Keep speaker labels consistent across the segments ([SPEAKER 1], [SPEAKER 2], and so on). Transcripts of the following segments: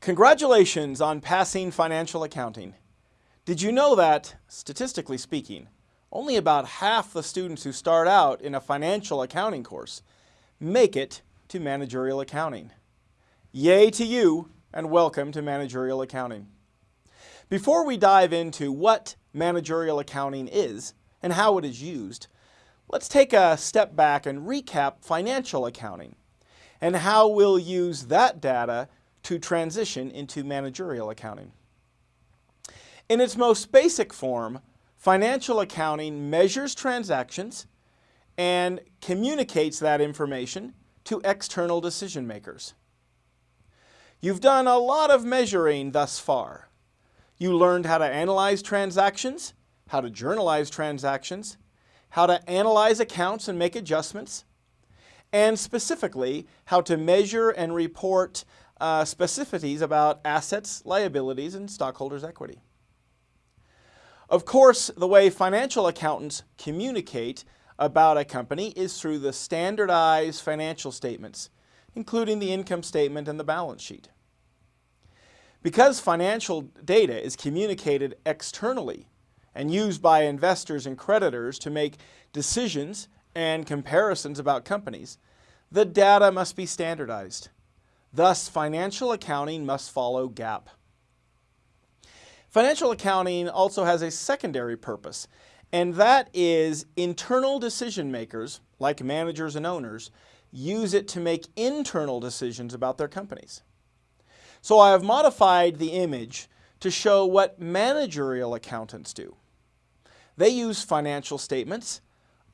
[SPEAKER 1] Congratulations on passing financial accounting. Did you know that, statistically speaking, only about half the students who start out in a financial accounting course make it to managerial accounting? Yay to you and welcome to managerial accounting. Before we dive into what managerial accounting is and how it is used, let's take a step back and recap financial accounting and how we'll use that data to transition into managerial accounting. In its most basic form, financial accounting measures transactions and communicates that information to external decision makers. You've done a lot of measuring thus far. You learned how to analyze transactions, how to journalize transactions, how to analyze accounts and make adjustments, and specifically how to measure and report uh, specificities about assets, liabilities, and stockholders' equity. Of course, the way financial accountants communicate about a company is through the standardized financial statements, including the income statement and the balance sheet. Because financial data is communicated externally and used by investors and creditors to make decisions and comparisons about companies, the data must be standardized. Thus, financial accounting must follow GAAP. Financial accounting also has a secondary purpose, and that is internal decision makers, like managers and owners, use it to make internal decisions about their companies. So I have modified the image to show what managerial accountants do. They use financial statements,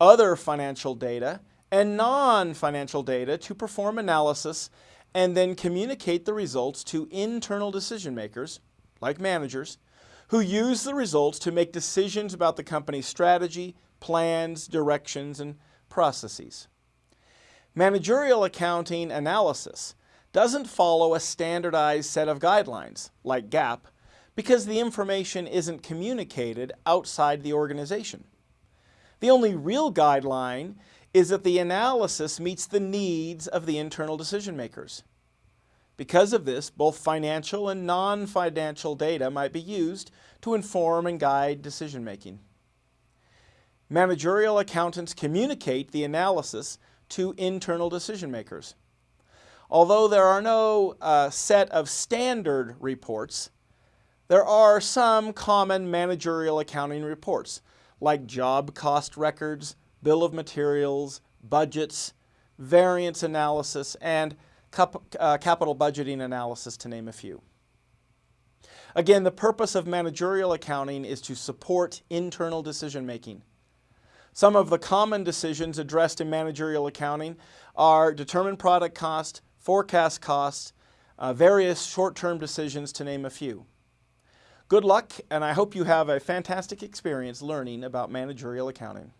[SPEAKER 1] other financial data, and non-financial data to perform analysis and then communicate the results to internal decision makers, like managers, who use the results to make decisions about the company's strategy, plans, directions, and processes. Managerial accounting analysis doesn't follow a standardized set of guidelines, like GAAP, because the information isn't communicated outside the organization. The only real guideline is that the analysis meets the needs of the internal decision makers. Because of this, both financial and non-financial data might be used to inform and guide decision making. Managerial accountants communicate the analysis to internal decision makers. Although there are no uh, set of standard reports, there are some common managerial accounting reports, like job cost records, bill of materials, budgets, variance analysis, and cap uh, capital budgeting analysis, to name a few. Again, the purpose of managerial accounting is to support internal decision making. Some of the common decisions addressed in managerial accounting are determine product cost, forecast cost, uh, various short-term decisions to name a few. Good luck, and I hope you have a fantastic experience learning about managerial accounting.